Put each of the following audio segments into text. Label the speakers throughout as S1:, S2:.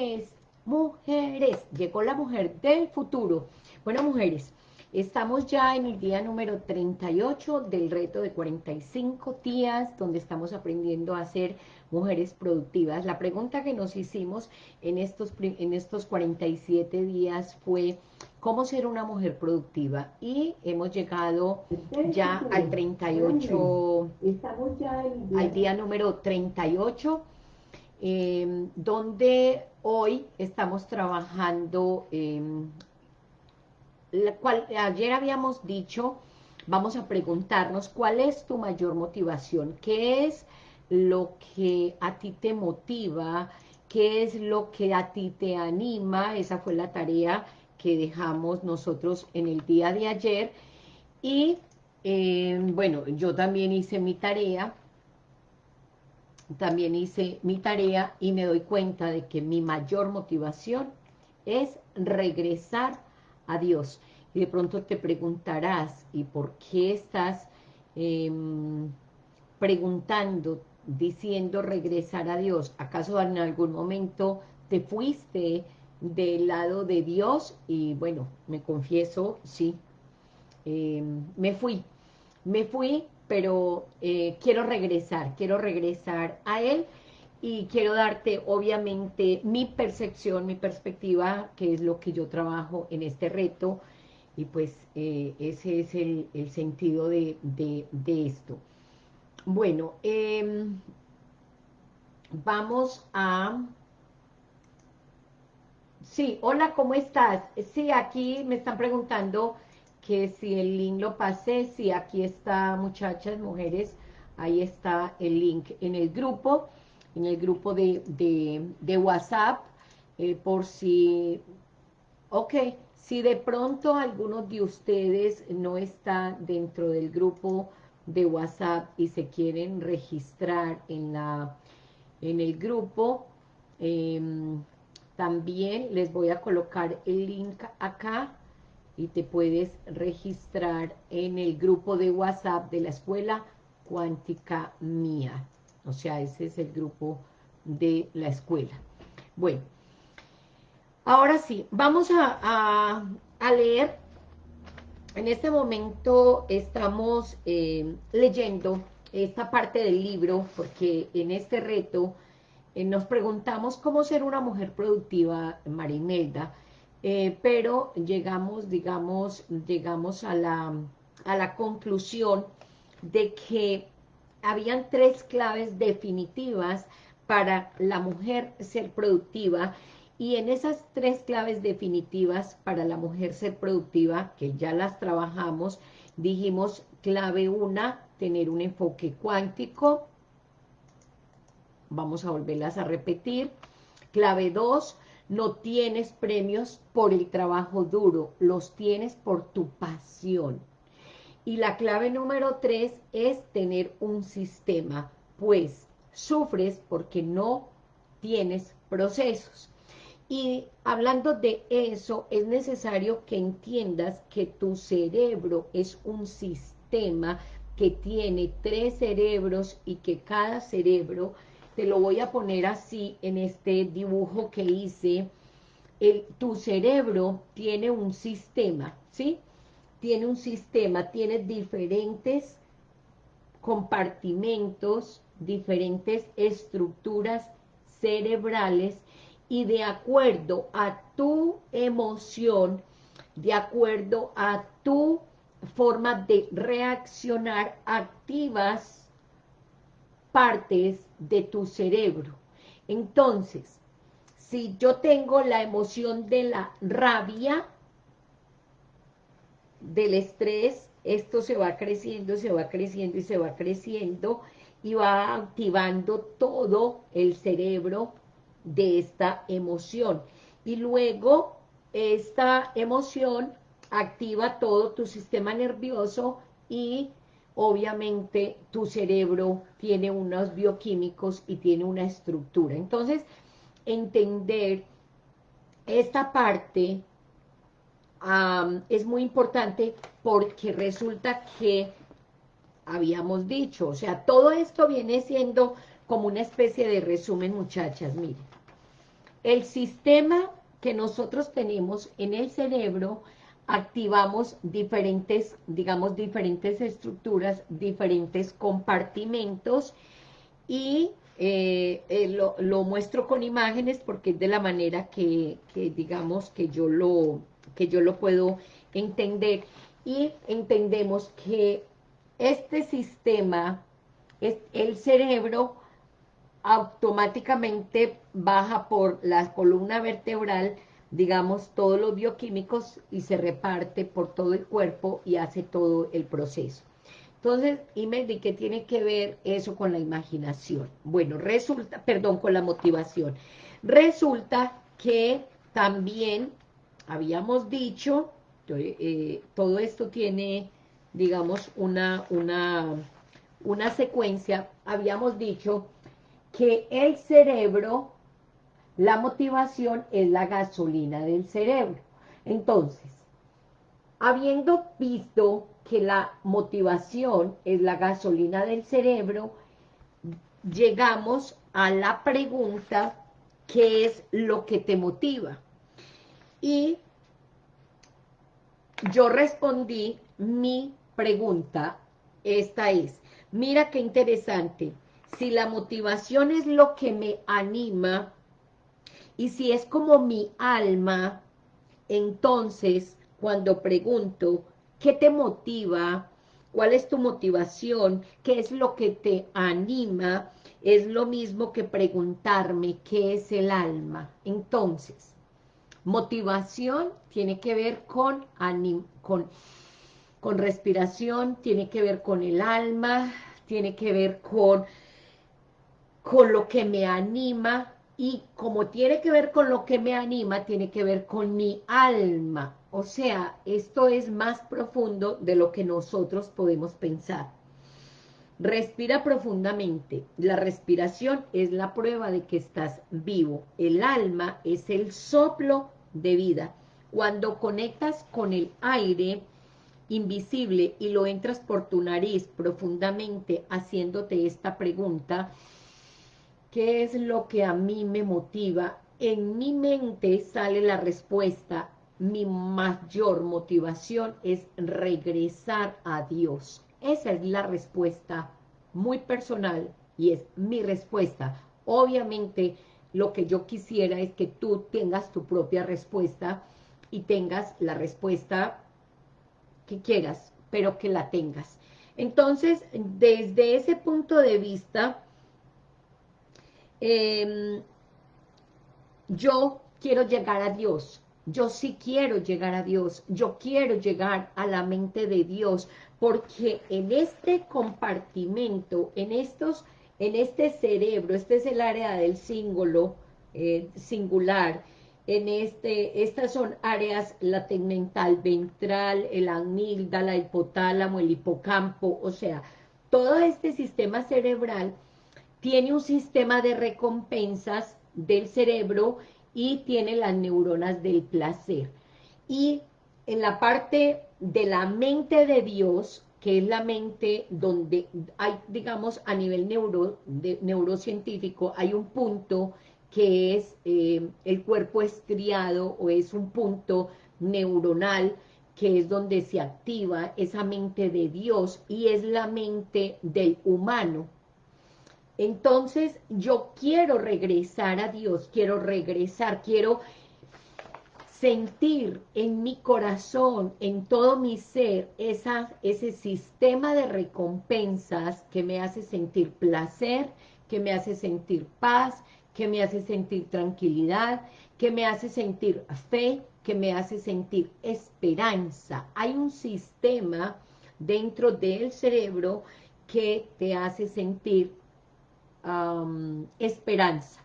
S1: mujeres, mujeres, llegó la mujer del futuro. Bueno, mujeres, estamos ya en el día número 38 del reto de 45 días, donde estamos aprendiendo a ser mujeres productivas. La pregunta que nos hicimos en estos, en estos 47 días fue, ¿cómo ser una mujer productiva? Y hemos llegado ya al 38, estamos ya al día número 38, eh, donde hoy estamos trabajando, em, cual, ayer habíamos dicho, vamos a preguntarnos, ¿cuál es tu mayor motivación? ¿Qué es lo que a ti te motiva? ¿Qué es lo que a ti te anima? Esa fue la tarea que dejamos nosotros en el día de ayer. Y, em, bueno, yo también hice mi tarea, también hice mi tarea y me doy cuenta de que mi mayor motivación es regresar a Dios. Y de pronto te preguntarás, ¿y por qué estás em, preguntando, diciendo regresar a Dios? ¿Acaso en algún momento te fuiste del lado de Dios? Y bueno, me confieso, sí, em, me fui. Me fui pero eh, quiero regresar, quiero regresar a él y quiero darte obviamente mi percepción, mi perspectiva, que es lo que yo trabajo en este reto, y pues eh, ese es el, sentido de, esto. Bueno, em, vamos a... Sí, hola, ¿cómo estás? Sí, aquí me están preguntando que si el link lo pasé, si aquí está, muchachas, mujeres, ahí está el link en el grupo, en el grupo de, de, WhatsApp, eh, por si, ok, si de pronto alguno de ustedes no está dentro del grupo de WhatsApp y se quieren registrar en, la, en el grupo, em, también les voy a colocar el link acá y te puedes registrar en el grupo de WhatsApp de la Escuela Cuántica Mía. O sea, ese es el grupo de la escuela. Bueno, ahora sí, vamos a, leer. En este momento estamos eh, leyendo esta parte del libro, porque en este reto eh, nos preguntamos cómo ser una mujer productiva, Marimelda, eh, pero llegamos, digamos, llegamos a la, a la conclusión de que habían tres claves definitivas para la mujer ser productiva y en esas tres claves definitivas para la mujer ser productiva, que ya las trabajamos, dijimos clave una, tener un enfoque cuántico, vamos a volverlas a repetir, clave dos, no tienes premios por el trabajo duro, los tienes por tu pasión. Y la clave número tres es tener un sistema, pues sufres porque no tienes procesos. Y hablando de eso, es necesario que entiendas que tu cerebro es un sistema que tiene tres cerebros y que cada cerebro te lo voy a poner así en este dibujo que hice, tu cerebro tiene un sistema, ¿sí? Tiene un sistema, tiene diferentes compartimentos, diferentes estructuras cerebrales y de acuerdo a tu emoción, de acuerdo a tu forma de reaccionar, activas partes de tu cerebro. Entonces, si yo tengo la emoción de la rabia, del estrés, esto se va creciendo, se va creciendo y se va creciendo y va activando todo el cerebro de esta emoción. Y luego esta emoción activa todo tu sistema nervioso y obviamente tu cerebro tiene unos bioquímicos y tiene una estructura. Entonces, entender esta parte es muy importante porque resulta que habíamos dicho, o sea, todo esto viene siendo como una especie de resumen, muchachas, miren. el sistema que nosotros tenemos en el cerebro, activamos diferentes, digamos, diferentes estructuras, diferentes compartimentos y eh, eh, lo, muestro con imágenes porque es de la manera que, que, digamos, que yo, lo, que yo lo puedo entender. Y entendemos que este sistema, es, el cerebro automáticamente baja por la columna vertebral, digamos, todos los bioquímicos y se reparte por todo el cuerpo y hace todo el proceso. Entonces, Imeldi, ¿qué tiene que ver eso con la imaginación? Bueno, resulta, perdón, con la motivación. Resulta que también habíamos dicho, eh, todo esto tiene, digamos, una, una, una secuencia, habíamos dicho que el cerebro, la motivación es la gasolina del cerebro. Entonces, habiendo visto que la motivación es la gasolina del cerebro, llegamos a la pregunta, ¿qué es lo que te motiva? Y yo respondí mi pregunta, esta es, mira qué interesante, si la motivación es lo que me anima, y si es como mi alma, entonces, cuando pregunto, ¿qué te motiva? ¿Cuál es tu motivación? ¿Qué es lo que te anima? Es lo mismo que preguntarme, ¿qué es el alma? Entonces, motivación tiene que ver con, con, con respiración, tiene que ver con el alma, tiene que ver con con lo que me anima y como tiene que ver con lo que me anima, tiene que ver con mi alma. O sea, esto es más profundo de lo que nosotros podemos pensar. Respira profundamente. La respiración es la prueba de que estás vivo. El alma es el soplo de vida. Cuando conectas con el aire invisible y lo entras por tu nariz profundamente haciéndote esta pregunta, ¿Qué es lo que a mí me motiva? En mi mente sale la respuesta, mi mayor motivación es regresar a Dios. Esa es la respuesta muy personal y es mi respuesta. Obviamente lo que yo quisiera es que tú tengas tu propia respuesta y tengas la respuesta que quieras, pero que la tengas. Entonces, desde ese punto de vista, Em, yo quiero llegar a Dios, yo sí quiero llegar a Dios, yo quiero llegar a la mente de Dios, porque en este compartimento, en estos, en este cerebro, este es el área del símbolo eh, singular, en este, estas son áreas, la tegmental ventral, el amígdala, el hipotálamo, el hipocampo, o sea, todo este sistema cerebral tiene un sistema de recompensas del cerebro y tiene las neuronas del placer. Y en la parte de la mente de Dios, que es la mente donde hay, digamos, a nivel neuro, neurocientífico, hay un punto que es eh, el cuerpo estriado o es un punto neuronal que es donde se activa esa mente de Dios y es la mente del humano. Entonces yo quiero regresar a Dios, quiero regresar, quiero sentir en mi corazón, en todo mi ser, esa, ese sistema de recompensas que me hace sentir placer, que me hace sentir paz, que me hace sentir tranquilidad, que me hace sentir fe, que me hace sentir esperanza. Hay un sistema dentro del cerebro que te hace sentir esperanza.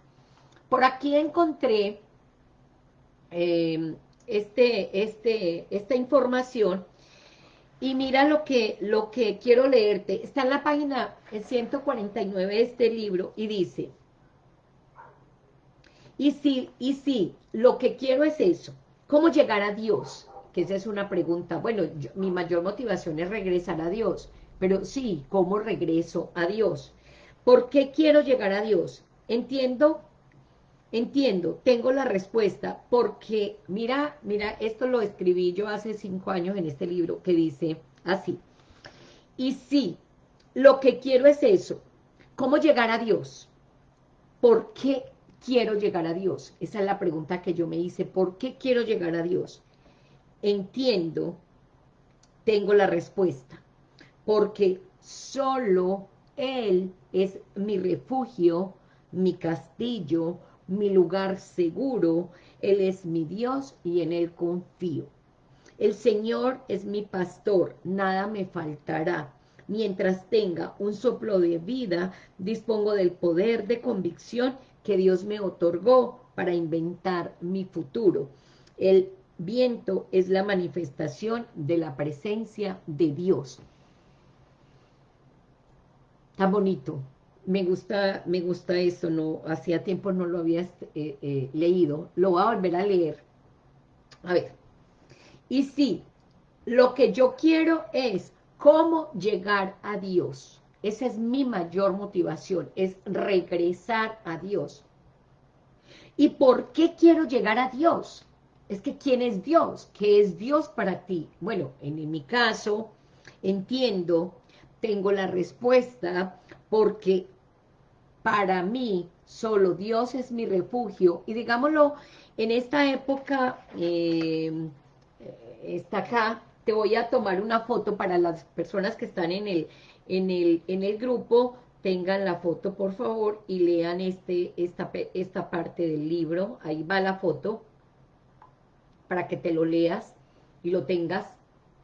S1: Por aquí encontré em, este, este, esta información y mira lo que, lo que quiero leerte. Está en la página 149 de este libro y dice, y sí, y sí, lo que quiero es eso. ¿Cómo llegar a Dios? Que esa es una pregunta. Bueno, mi mayor motivación es regresar a Dios. Pero sí, ¿cómo regreso a Dios? ¿Por qué quiero llegar a Dios? Entiendo, entiendo, tengo la respuesta, porque mira, mira, esto lo escribí yo hace cinco años en este libro, que dice así, y sí, lo que quiero es eso, ¿cómo llegar a Dios? ¿Por qué quiero llegar a Dios? Esa es la pregunta que yo me hice, ¿por qué quiero llegar a Dios? Entiendo, tengo la respuesta, porque solo Él es mi refugio, mi castillo, mi lugar seguro, Él es mi Dios y en Él confío. El Señor es mi pastor, nada me faltará. Mientras tenga un soplo de vida, dispongo del poder de convicción que Dios me otorgó para inventar mi futuro. El viento es la manifestación de la presencia de Dios. Tan bonito me gusta, me gusta eso, no, hacía tiempo no lo había eh, eh, leído, lo voy a volver a leer. A ver, y sí, lo que yo quiero es cómo llegar a Dios. Esa es mi mayor motivación, es regresar a Dios. ¿Y por qué quiero llegar a Dios? Es que ¿quién es Dios? ¿Qué es Dios para ti? Bueno, en mi caso, entiendo, tengo la respuesta, porque para mí solo Dios es mi refugio, y digámoslo, en esta época, eh, está acá, te voy a tomar una foto para las personas que están en el, en el, en el grupo, tengan la foto por favor y lean este, esta, esta parte del libro, ahí va la foto, para que te lo leas y lo tengas,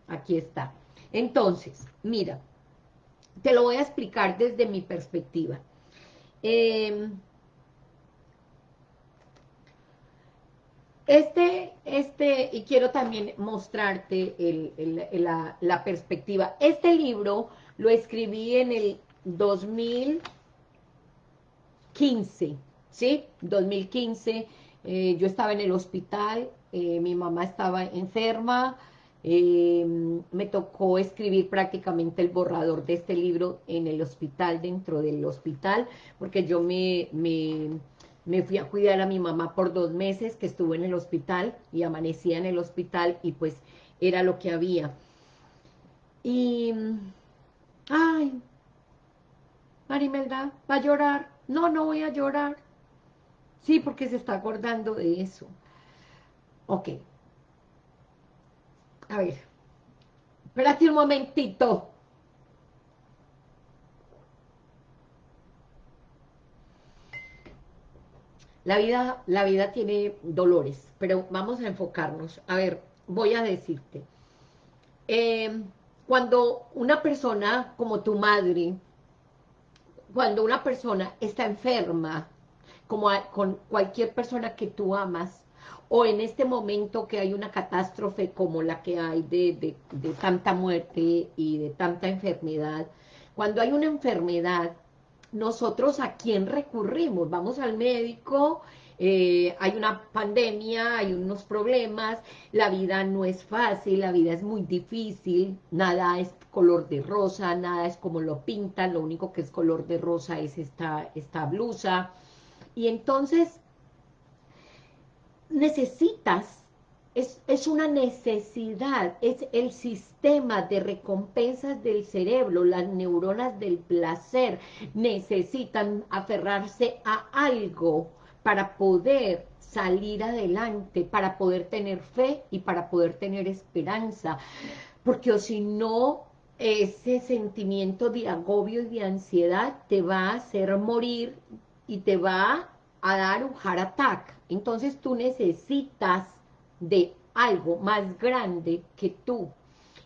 S1: aquí está. Entonces, mira, te lo voy a explicar desde mi perspectiva. Em, este, este, y quiero también mostrarte la, perspectiva. Este libro lo escribí en el 2015, ¿sí? 2015, eh, yo estaba en el hospital, eh, mi mamá estaba enferma, eh, me tocó escribir prácticamente el borrador de este libro en el hospital, dentro del hospital, porque yo me, me, fui a cuidar a mi mamá por dos meses que estuvo en el hospital y amanecía en el hospital y pues era lo que había. Y, ay, Marimelda, ¿va a llorar? No, no voy a llorar. Sí, porque se está acordando de eso. Ok, a ver. Espérate un momentito. La vida, la vida tiene dolores, pero vamos a enfocarnos. A ver, voy a decirte. Em, cuando una persona como tu madre, cuando una persona está enferma, como con cualquier persona que tú amas, o en este momento que hay una catástrofe como la que hay de, tanta muerte y de tanta enfermedad, cuando hay una enfermedad, nosotros a quién recurrimos? Vamos al médico, eh, hay una pandemia, hay unos problemas, la vida no es fácil, la vida es muy difícil, nada es color de rosa, nada es como lo pintan, lo único que es color de rosa es esta, esta blusa, y entonces necesitas, es, es, una necesidad, es el sistema de recompensas del cerebro, las neuronas del placer necesitan aferrarse a algo para poder salir adelante, para poder tener fe y para poder tener esperanza, porque o si no, ese sentimiento de agobio y de ansiedad te va a hacer morir y te va a dar un heart attack. Entonces tú necesitas de algo más grande que tú.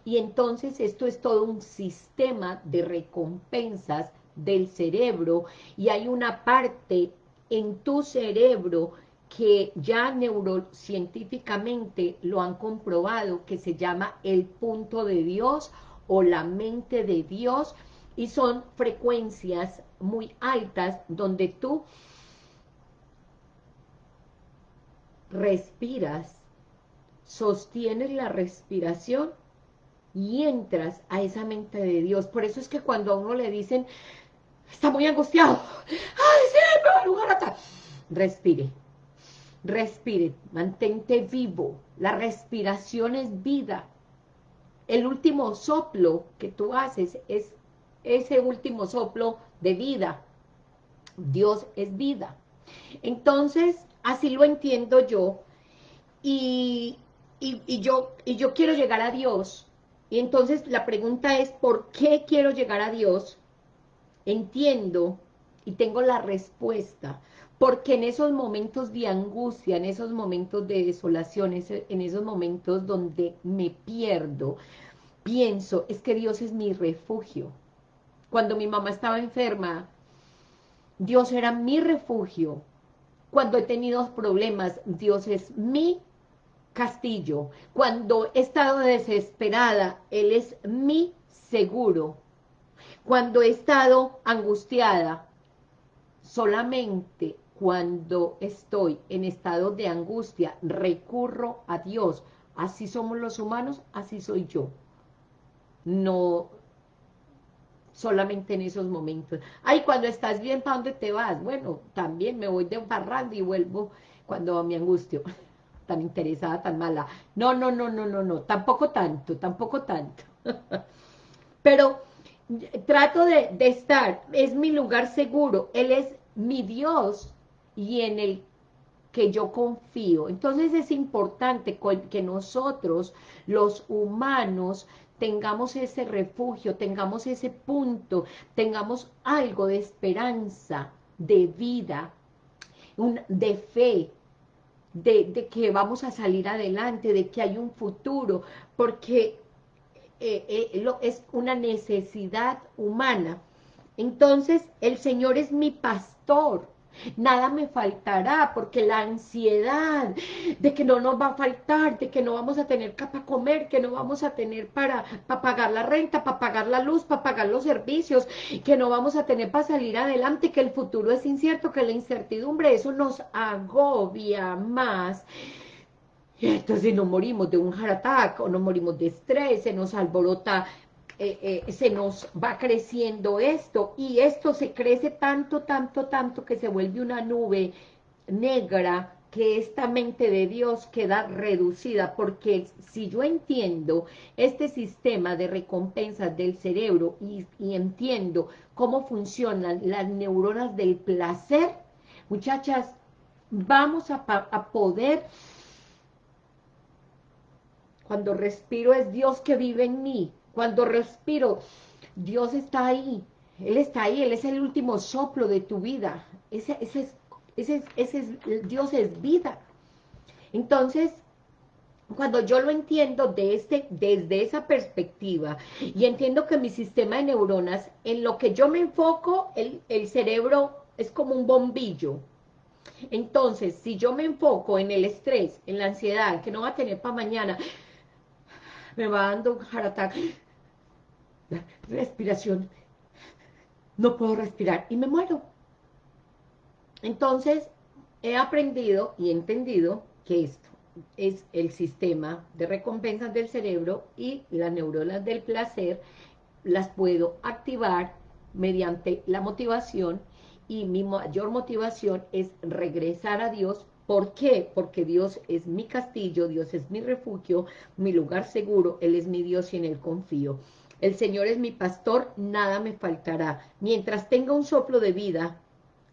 S1: Y entonces esto es todo un sistema de recompensas del cerebro y hay una parte en tu cerebro que ya neurocientíficamente lo han comprobado, que se llama el punto de Dios o la mente de Dios, y son frecuencias muy altas donde tú respiras, sostienes la respiración y entras a esa mente de Dios. Por eso es que cuando a uno le dicen, está muy angustiado, ¡ay, sí, lugar Respire, respire, mantente vivo. La respiración es vida. El último soplo que tú haces es ese último soplo de vida. Dios es vida. Entonces, así lo entiendo yo. Y, y, yo, y yo quiero llegar a Dios. Y entonces la pregunta es, ¿por qué quiero llegar a Dios? Entiendo y tengo la respuesta porque en esos momentos de angustia, en esos momentos de desolación, en esos momentos donde me pierdo, pienso, es que Dios es mi refugio. Cuando mi mamá estaba enferma, Dios era mi refugio. Cuando he tenido problemas, Dios es mi castillo. Cuando he estado desesperada, Él es mi seguro. Cuando he estado angustiada, solamente cuando estoy en estado de angustia, recurro a Dios. Así somos los humanos, así soy yo. No solamente en esos momentos. Ay, cuando estás bien, ¿para dónde te vas? Bueno, también me voy de parrando y vuelvo cuando me angustio. Tan interesada, tan mala. No, no, no, no, no, no. Tampoco tanto, tampoco tanto. Pero trato de, de estar, es mi lugar seguro. Él es mi Dios y en el que yo confío. Entonces es importante que nosotros, los humanos, tengamos ese refugio, tengamos ese punto, tengamos algo de esperanza, de vida, de fe, de, que vamos a salir adelante, de que hay un futuro, porque eh, eh, es una necesidad humana. Entonces, el Señor es mi pastor, nada me faltará, porque la ansiedad de que no nos va a faltar, de que no vamos a tener para comer, que no vamos a tener para, para pagar la renta, para pagar la luz, para pagar los servicios, que no vamos a tener para salir adelante, que el futuro es incierto, que la incertidumbre, eso nos agobia más. Entonces nos morimos de un heart attack, o nos morimos de estrés, se nos alborota eh, eh, se nos va creciendo esto, y esto se crece tanto, tanto, tanto, que se vuelve una nube negra, que esta mente de Dios queda reducida, porque si yo entiendo este sistema de recompensas del cerebro, y, entiendo cómo funcionan las neuronas del placer, muchachas, vamos a, a poder cuando respiro es Dios que vive en mí, cuando respiro, Dios está ahí. Él está ahí, Él es el último soplo de tu vida. Ese, ese, ese, ese es, Dios es vida. Entonces, cuando yo lo entiendo de este, desde esa perspectiva y entiendo que mi sistema de neuronas, en lo que yo me enfoco, el, el cerebro es como un bombillo. Entonces, si yo me enfoco en el estrés, en la ansiedad, que no va a tener para mañana, me va dando un heart respiración, no puedo respirar y me muero. Entonces, he aprendido y entendido que esto es el sistema de recompensas del cerebro y las neuronas del placer las puedo activar mediante la motivación y mi mayor motivación es regresar a Dios. ¿Por qué? Porque Dios es mi castillo, Dios es mi refugio, mi lugar seguro, Él es mi Dios y en Él confío. El Señor es mi pastor, nada me faltará. Mientras tenga un soplo de vida,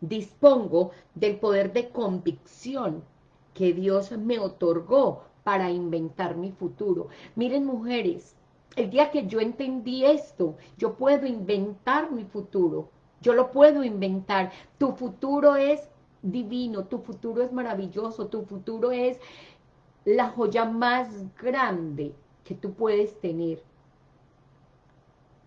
S1: dispongo del poder de convicción que Dios me otorgó para inventar mi futuro. Miren, mujeres, el día que yo entendí esto, yo puedo inventar mi futuro. Yo lo puedo inventar. Tu futuro es divino, tu futuro es maravilloso, tu futuro es la joya más grande que tú puedes tener.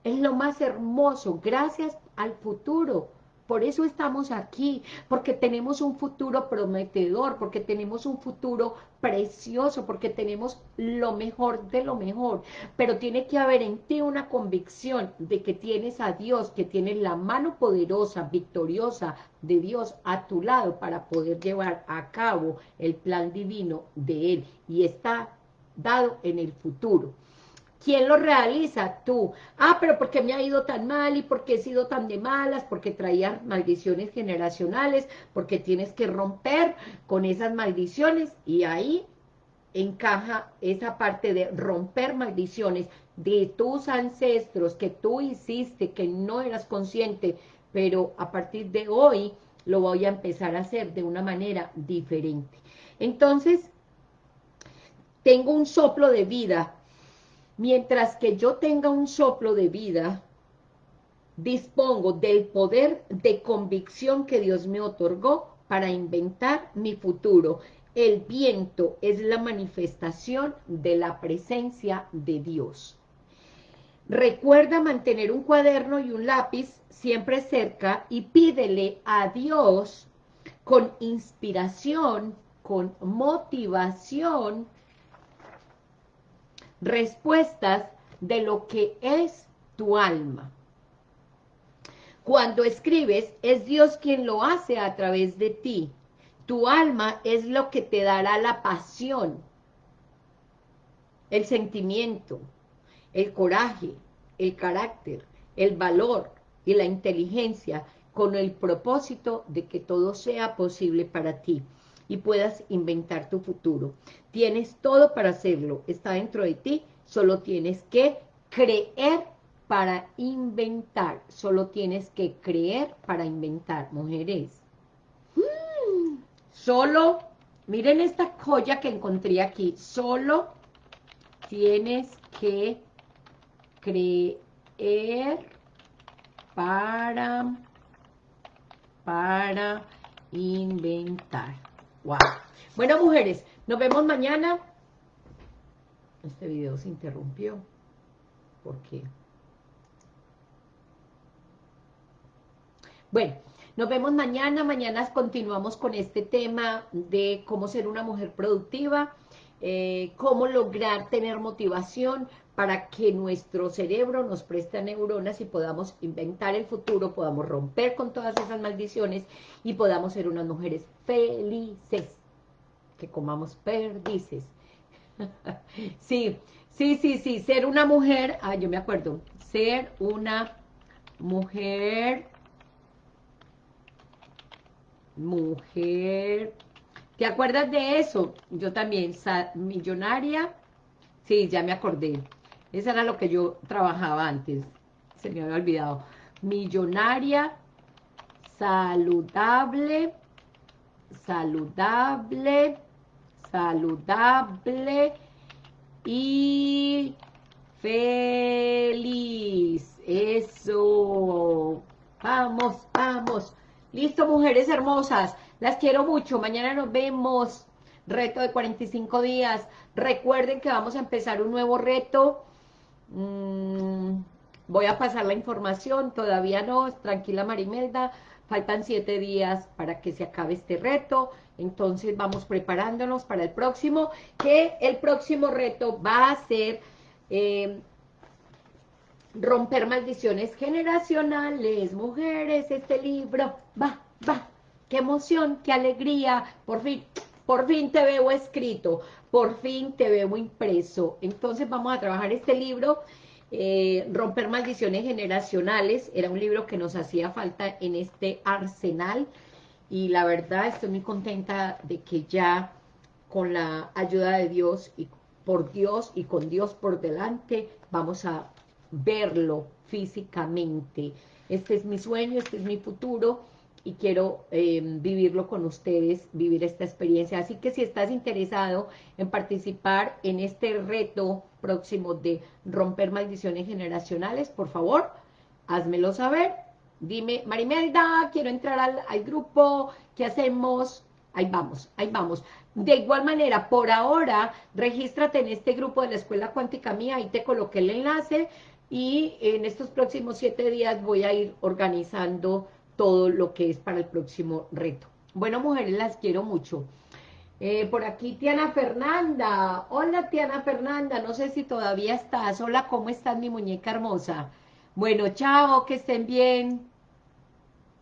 S1: Es lo más hermoso, gracias al futuro. Por eso estamos aquí, porque tenemos un futuro prometedor, porque tenemos un futuro precioso, porque tenemos lo mejor de lo mejor. Pero tiene que haber en ti una convicción de que tienes a Dios, que tienes la mano poderosa, victoriosa de Dios a tu lado para poder llevar a cabo el plan divino de Él. Y está dado en el futuro. ¿Quién lo realiza? Tú. Ah, pero ¿por qué me ha ido tan mal? ¿Y por qué he sido tan de malas? Porque traía maldiciones generacionales, porque tienes que romper con esas maldiciones y ahí encaja esa parte de romper maldiciones de tus ancestros que tú hiciste, que no eras consciente, pero a partir de hoy lo voy a empezar a hacer de una manera diferente. Entonces, tengo un soplo de vida. Mientras que yo tenga un soplo de vida, dispongo del poder de convicción que Dios me otorgó para inventar mi futuro. El viento es la manifestación de la presencia de Dios. Recuerda mantener un cuaderno y un lápiz siempre cerca y pídele a Dios con inspiración, con motivación, respuestas de lo que es tu alma. Cuando escribes, es Dios quien lo hace a través de ti. Tu alma es lo que te dará la pasión, el sentimiento, el coraje, el carácter, el valor y la inteligencia con el propósito de que todo sea posible para ti y puedas inventar tu futuro. Tienes todo para hacerlo, está dentro de ti, solo tienes que creer para inventar, solo tienes que creer para inventar, mujeres. Solo, miren esta joya que encontré aquí, solo tienes que creer para, para inventar. Wow. Bueno, mujeres, nos vemos mañana. Este video se interrumpió. ¿Por qué? Bueno, nos vemos mañana. Mañana continuamos con este tema de cómo ser una mujer productiva, eh, cómo lograr tener motivación para que nuestro cerebro nos preste neuronas y podamos inventar el futuro, podamos romper con todas esas maldiciones y podamos ser unas mujeres felices, que comamos perdices. sí, sí, sí, sí, ser una mujer, ah, yo me acuerdo, ser una mujer, mujer, ¿te acuerdas de eso? Yo también, millonaria, sí, ya me acordé, esa era lo que yo trabajaba antes, se me había olvidado, millonaria, saludable, saludable, saludable y feliz. Eso. Vamos, vamos. Listo, mujeres hermosas. Las quiero mucho. Mañana nos vemos. Reto de 45 días. Recuerden que vamos a empezar un nuevo reto. Mm, voy a pasar la información. Todavía no. Tranquila, Marimelda. Faltan siete días para que se acabe este reto, entonces vamos preparándonos para el próximo, que el próximo reto va a ser eh, romper maldiciones generacionales, mujeres, este libro, va, va, qué emoción, qué alegría, por fin, por fin te veo escrito, por fin te veo impreso, entonces vamos a trabajar este libro, eh, Romper maldiciones generacionales, era un libro que nos hacía falta en este arsenal, y la verdad estoy muy contenta de que ya con la ayuda de Dios y por Dios y con Dios por delante vamos a verlo físicamente. Este es mi sueño, este es mi futuro y quiero eh, vivirlo con ustedes, vivir esta experiencia. Así que si estás interesado en participar en este reto próximo de romper maldiciones generacionales, por favor, házmelo saber. Dime, Marimelda, quiero entrar al, grupo, ¿qué hacemos? Ahí vamos, ahí vamos. De igual manera, por ahora, regístrate en este grupo de la Escuela Cuántica Mía, ahí te coloqué el enlace, y en estos próximos siete días voy a ir organizando todo lo que es para el próximo reto. Bueno, mujeres, las quiero mucho. Eh, por aquí Tiana Fernanda. Hola Tiana Fernanda, no sé si todavía estás. Hola, ¿cómo estás mi muñeca hermosa? Bueno, chao, que estén bien.